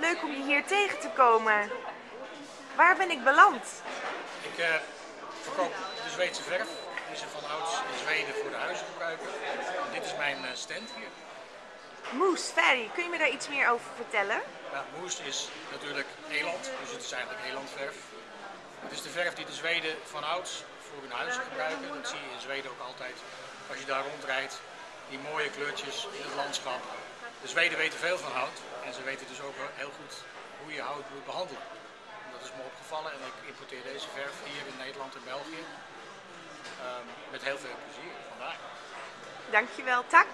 Leuk om je hier tegen te komen. Waar ben ik beland? Ik uh, verkoop de Zweedse verf. Die ze van ouds in Zweden voor de huizen gebruiken. En dit is mijn uh, stand hier. Moes, Ferry, kun je me daar iets meer over vertellen? Ja, moes is natuurlijk eland, dus het is eigenlijk elandverf. Het is de verf die de Zweden van ouds voor hun huizen gebruiken. Dat zie je in Zweden ook altijd als je daar rondrijdt. Die mooie kleurtjes in het landschap. De Zweden weten veel van hout en ze weten dus ook heel goed hoe je hout moet behandelen. Dat is me opgevallen en ik importeer deze verf hier in Nederland en België. Um, met heel veel plezier, vandaar. Dankjewel, Tak.